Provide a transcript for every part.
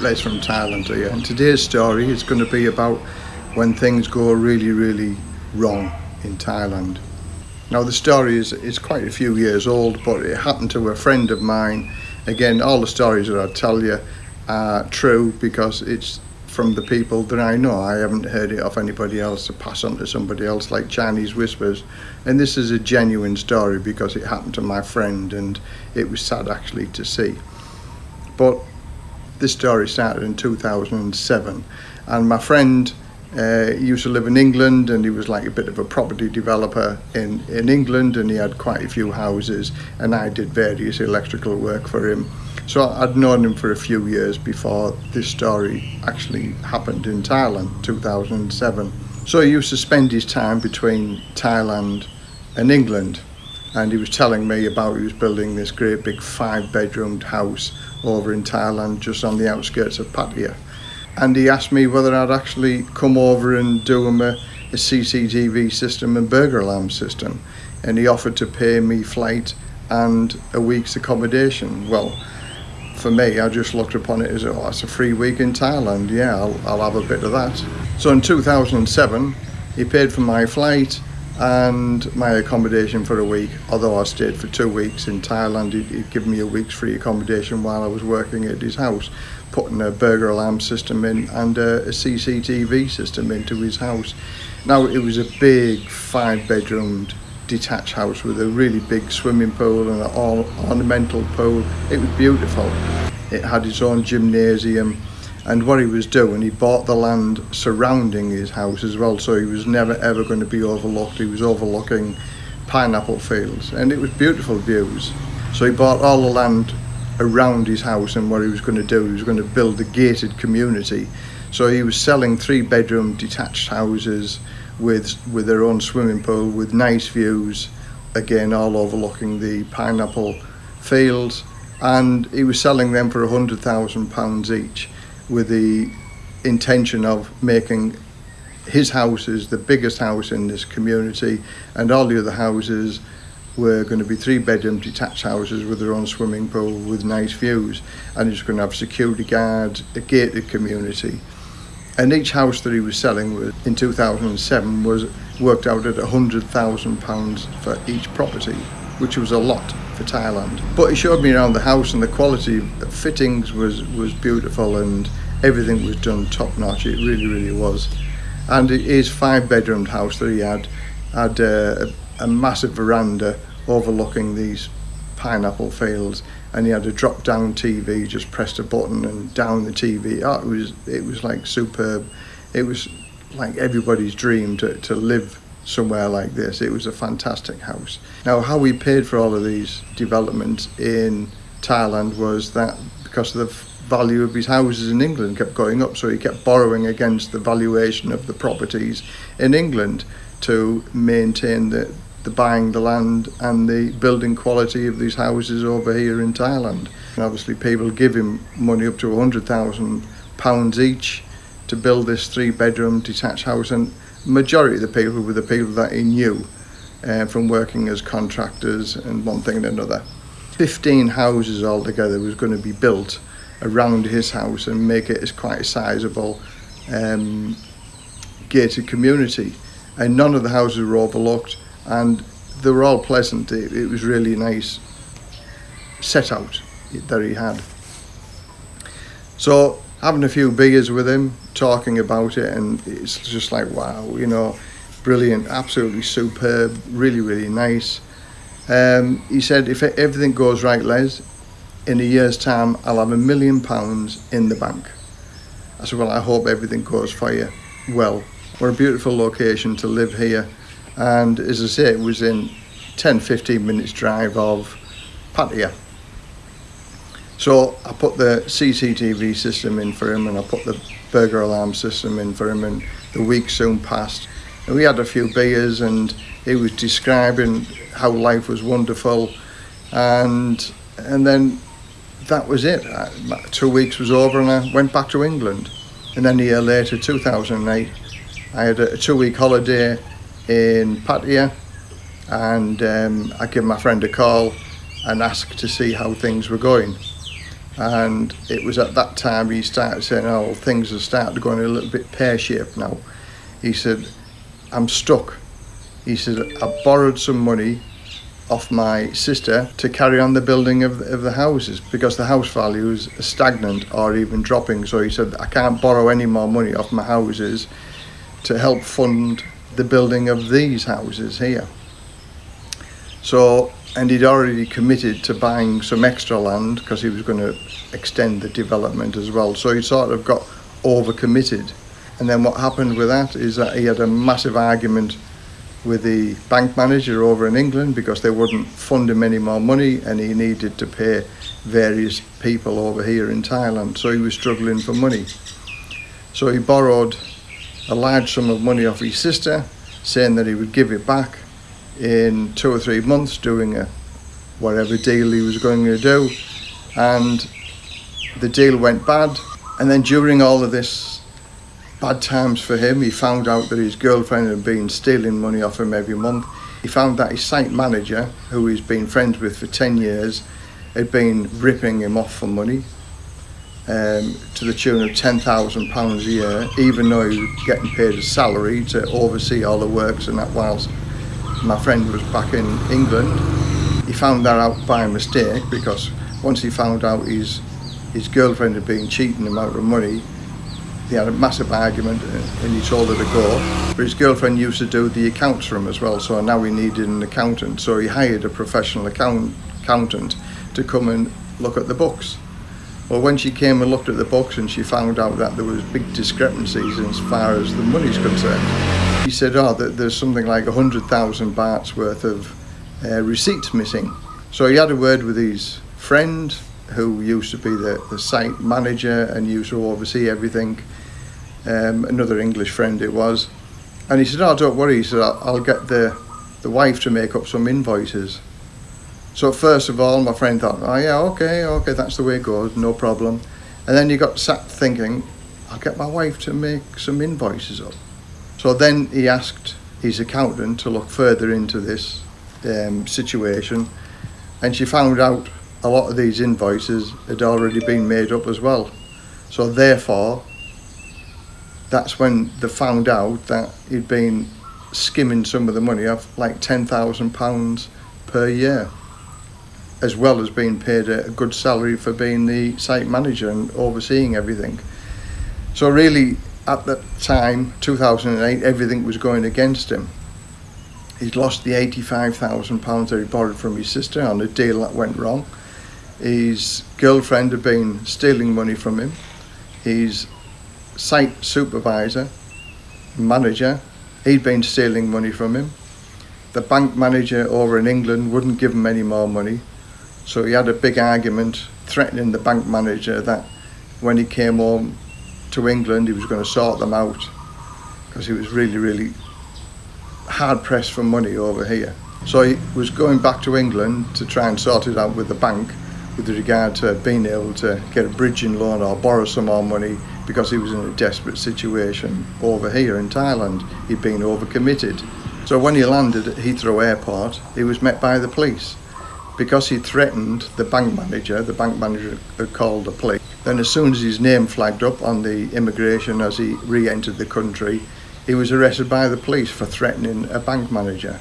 Les from Thailand here and today's story is going to be about when things go really really wrong in Thailand. Now the story is, is quite a few years old but it happened to a friend of mine. Again all the stories that I tell you are true because it's from the people that I know. I haven't heard it off anybody else to pass on to somebody else like Chinese whispers. And this is a genuine story because it happened to my friend and it was sad actually to see. But this story started in 2007 and my friend uh, used to live in England and he was like a bit of a property developer in, in England and he had quite a few houses and I did various electrical work for him so I'd known him for a few years before this story actually happened in Thailand, 2007. So he used to spend his time between Thailand and England and he was telling me about he was building this great big five bedroomed house over in Thailand just on the outskirts of Pattaya and he asked me whether I'd actually come over and do him a, a CCTV system and burglar alarm system and he offered to pay me flight and a week's accommodation well for me, I just looked upon it as, oh, it's a free week in Thailand. Yeah, I'll, I'll have a bit of that. So in 2007, he paid for my flight and my accommodation for a week. Although I stayed for two weeks in Thailand, he'd, he'd give me a week's free accommodation while I was working at his house, putting a burglar alarm system in and a, a CCTV system into his house. Now, it was a big five-bedroomed detached house with a really big swimming pool and an ornamental pool. It was beautiful. It had its own gymnasium, and what he was doing, he bought the land surrounding his house as well so he was never ever going to be overlooked. He was overlooking pineapple fields and it was beautiful views. So he bought all the land around his house and what he was going to do, he was going to build a gated community. So he was selling three bedroom detached houses with with their own swimming pool with nice views again all overlooking the pineapple fields and he was selling them for a hundred thousand pounds each with the intention of making his house is the biggest house in this community and all the other houses were going to be three bedroom detached houses with their own swimming pool with nice views and he's going to have security guards a gated community. And each house that he was selling was, in 2007 was worked out at £100,000 for each property, which was a lot for Thailand. But he showed me around the house and the quality of fittings was, was beautiful and everything was done top notch, it really, really was. And his five bedroomed house that he had had a, a massive veranda overlooking these pineapple fields and he had a drop down TV just pressed a button and down the TV oh, it was it was like superb it was like everybody's dream to, to live somewhere like this it was a fantastic house now how we paid for all of these developments in Thailand was that because of the value of his houses in England kept going up so he kept borrowing against the valuation of the properties in England to maintain the the buying the land and the building quality of these houses over here in Thailand. And obviously people give him money up to £100,000 each to build this three bedroom detached house and majority of the people were the people that he knew uh, from working as contractors and one thing and another. 15 houses altogether was going to be built around his house and make it as quite a sizable um, gated community and none of the houses were overlooked and they were all pleasant. It, it was really nice set out that he had. So having a few beers with him, talking about it, and it's just like wow, you know, brilliant, absolutely superb, really really nice. Um, he said, if everything goes right, Les, in a year's time, I'll have a million pounds in the bank. I said, well, I hope everything goes for you well. We're a beautiful location to live here and as I say it was in 10-15 minutes drive of Pattaya so I put the CCTV system in for him and I put the burglar alarm system in for him and the week soon passed. And we had a few beers and he was describing how life was wonderful. And and then that was it. Two weeks was over and I went back to England. And then a year later 2008 I had a two week holiday in Pattaya and um, I gave my friend a call and asked to see how things were going And it was at that time he started saying, oh, things are starting to go in a little bit pear-shaped now. He said, I'm stuck. He said, I borrowed some money off my sister to carry on the building of, of the houses because the house values are stagnant or even dropping. So he said, I can't borrow any more money off my houses to help fund the building of these houses here. So, and he'd already committed to buying some extra land because he was going to extend the development as well. So he sort of got overcommitted. And then what happened with that is that he had a massive argument with the bank manager over in England because they wouldn't fund him any more money and he needed to pay various people over here in Thailand. So he was struggling for money. So he borrowed a large sum of money off his sister, saying that he would give it back in two or three months, doing a whatever deal he was going to do. And the deal went bad. And then during all of this bad times for him, he found out that his girlfriend had been stealing money off him every month. He found that his site manager, who he's been friends with for 10 years, had been ripping him off for money um, to the tune of £10,000 a year, even though he was getting paid a salary to oversee all the works and that whilst my friend was back in England. He found that out by mistake because once he found out his, his girlfriend had been cheating him out of money, they had a massive argument and he told her to go. But his girlfriend used to do the accounts for him as well, so now he needed an accountant. So he hired a professional account, accountant to come and look at the books. Well, when she came and looked at the books and she found out that there was big discrepancies as far as the money's concerned, she said, oh, there's something like 100,000 bahts worth of uh, receipts missing. So he had a word with his friend who used to be the, the site manager and used to oversee everything, um, another English friend it was. And he said, oh, don't worry, he said, I'll, I'll get the, the wife to make up some invoices. So first of all, my friend thought, oh yeah, okay, okay, that's the way it goes, no problem. And then you got sat thinking, I'll get my wife to make some invoices up. So then he asked his accountant to look further into this um, situation and she found out a lot of these invoices had already been made up as well. So therefore, that's when they found out that he'd been skimming some of the money off like £10,000 per year as well as being paid a good salary for being the site manager and overseeing everything. So really, at that time, 2008, everything was going against him. He'd lost the £85,000 that he borrowed from his sister on a deal that went wrong. His girlfriend had been stealing money from him. His site supervisor, manager, he'd been stealing money from him. The bank manager over in England wouldn't give him any more money. So he had a big argument threatening the bank manager that when he came home to England, he was going to sort them out because he was really, really hard pressed for money over here. So he was going back to England to try and sort it out with the bank with regard to being able to get a bridging loan or borrow some more money because he was in a desperate situation over here in Thailand. He'd been overcommitted. So when he landed at Heathrow Airport, he was met by the police because he threatened the bank manager, the bank manager had called the police. Then as soon as his name flagged up on the immigration as he re-entered the country, he was arrested by the police for threatening a bank manager.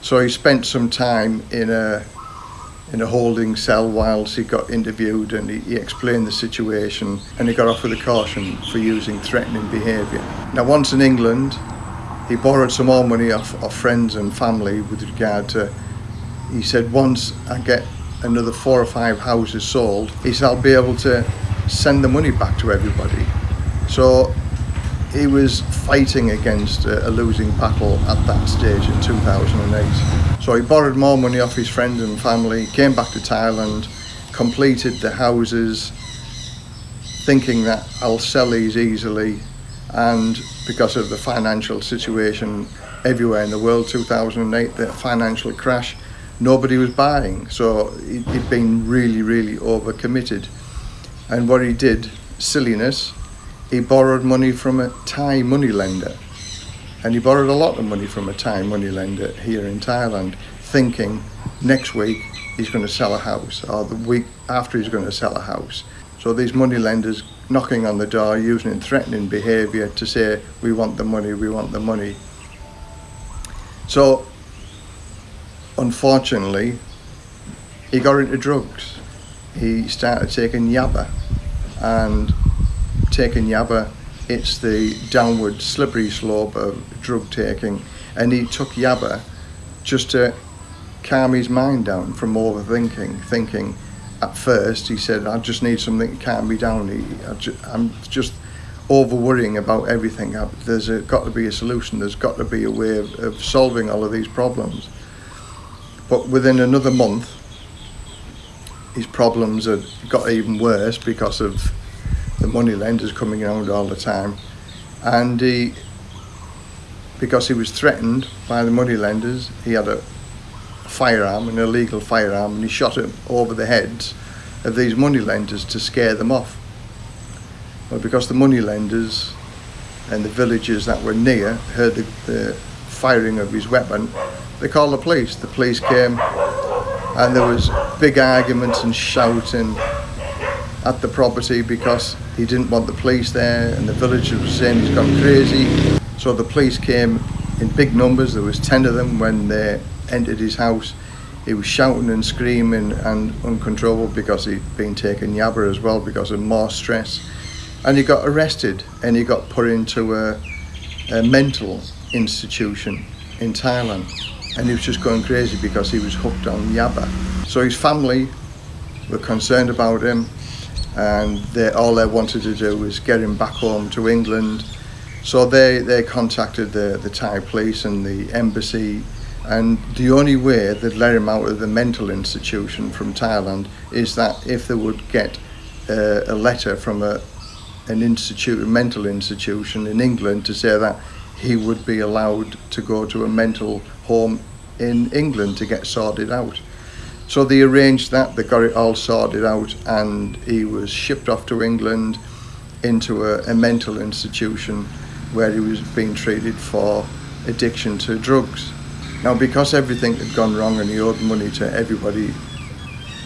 So he spent some time in a in a holding cell whilst he got interviewed and he, he explained the situation and he got off with a caution for using threatening behaviour. Now once in England, he borrowed some more money off, off friends and family with regard to he said once I get another four or five houses sold, he said I'll be able to send the money back to everybody. So he was fighting against a, a losing battle at that stage in 2008. So he borrowed more money off his friends and family, came back to Thailand, completed the houses, thinking that I'll sell these easily and because of the financial situation everywhere in the world 2008 the financial crash nobody was buying. So he'd been really, really overcommitted. And what he did, silliness, he borrowed money from a Thai money lender. And he borrowed a lot of money from a Thai money lender here in Thailand, thinking next week he's going to sell a house or the week after he's going to sell a house. So these money lenders knocking on the door using threatening behaviour to say we want the money, we want the money. So unfortunately he got into drugs. He started taking yaba and taking yaba it's the downward slippery slope of drug taking and he took yaba just to calm his mind down from overthinking thinking at first he said I just need something to calm me down. He, ju I'm just over worrying about everything. There's a, got to be a solution. There's got to be a way of, of solving all of these problems. But within another month his problems had got even worse because of the money lenders coming around all the time. And he because he was threatened by the money lenders he had a firearm an illegal firearm and he shot it over the heads of these money lenders to scare them off. But because the money lenders and the villagers that were near heard the, the firing of his weapon they called the police. The police came and there was big arguments and shouting at the property because he didn't want the police there and the villagers were saying he's gone crazy. So the police came in big numbers. There was 10 of them when they entered his house. He was shouting and screaming and uncontrollable because he'd been taking yaba as well because of more stress. And he got arrested and he got put into a, a mental institution in Thailand and he was just going crazy because he was hooked on yaba so his family were concerned about him and they, all they wanted to do was get him back home to England. So they, they contacted the, the Thai police and the embassy and the only way they'd let him out of the mental institution from Thailand is that if they would get a letter from a, an institute, a mental institution in England to say that he would be allowed to go to a mental home in England to get sorted out. So they arranged that, they got it all sorted out and he was shipped off to England into a, a mental institution where he was being treated for addiction to drugs. Now because everything had gone wrong and he owed money to everybody,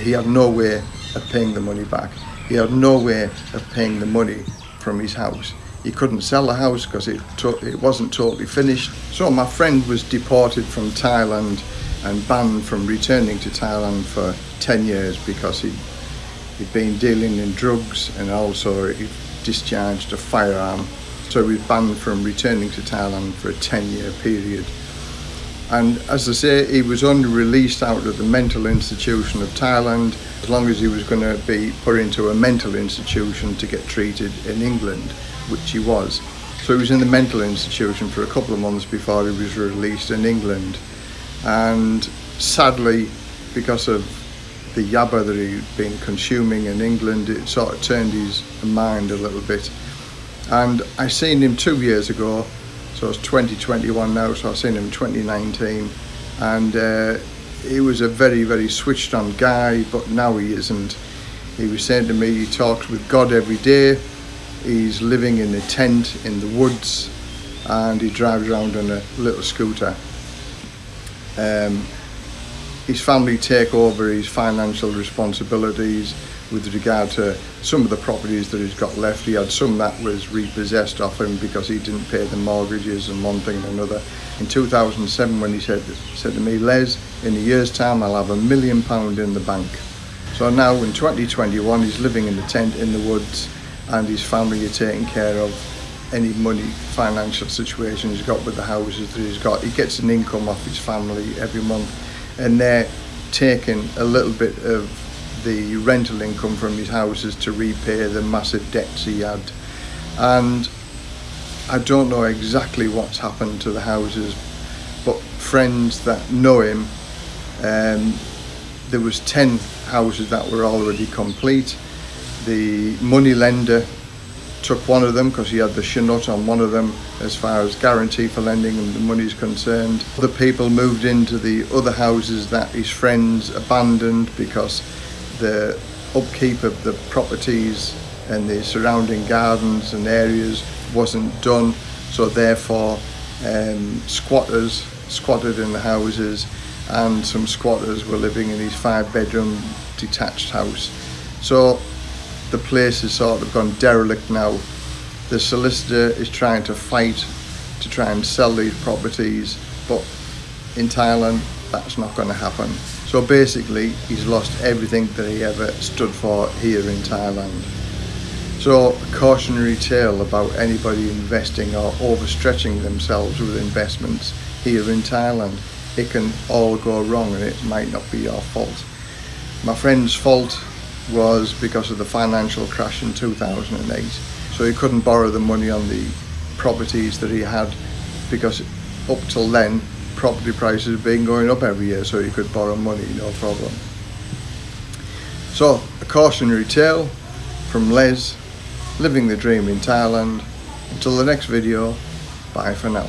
he had no way of paying the money back. He had no way of paying the money from his house. He couldn't sell the house because it, it wasn't totally finished. So my friend was deported from Thailand and banned from returning to Thailand for 10 years because he, he'd been dealing in drugs and also he discharged a firearm. So he was banned from returning to Thailand for a 10 year period. And as I say, he was only released out of the mental institution of Thailand as long as he was going to be put into a mental institution to get treated in England, which he was. So he was in the mental institution for a couple of months before he was released in England. And sadly because of the yaba that he'd been consuming in England it sort of turned his mind a little bit. And I seen him two years ago so it's 2021 now so I seen him in 2019 and uh, he was a very very switched on guy but now he isn't. He was saying to me he talks with God every day he's living in a tent in the woods and he drives around on a little scooter um, his family take over his financial responsibilities with regard to some of the properties that he's got left. He had some that was repossessed off him because he didn't pay the mortgages and one thing and another. In 2007 when he said, said to me, Les, in a year's time I'll have a million pound in the bank. So now in 2021 he's living in a tent in the woods and his family are taking care of any money financial situation he's got with the houses that he's got. He gets an income off his family every month and they're taking a little bit of the rental income from his houses to repay the massive debts he had. And I don't know exactly what's happened to the houses but friends that know him um, there was 10 houses that were already complete the money lender took one of them because he had the chanote on one of them as far as guarantee for lending and the money is concerned. Other people moved into the other houses that his friends abandoned because the upkeep of the properties and the surrounding gardens and areas wasn't done so therefore um, squatters squatted in the houses and some squatters were living in his five bedroom detached house. So the place has sort of gone derelict now. The solicitor is trying to fight to try and sell these properties, but in Thailand, that's not going to happen. So basically, he's lost everything that he ever stood for here in Thailand. So, a cautionary tale about anybody investing or overstretching themselves with investments here in Thailand. It can all go wrong and it might not be your fault. My friend's fault was because of the financial crash in 2008. So he couldn't borrow the money on the properties that he had because up till then property prices have been going up every year so he could borrow money no problem. So a cautionary tale from Les living the dream in Thailand. Until the next video, bye for now.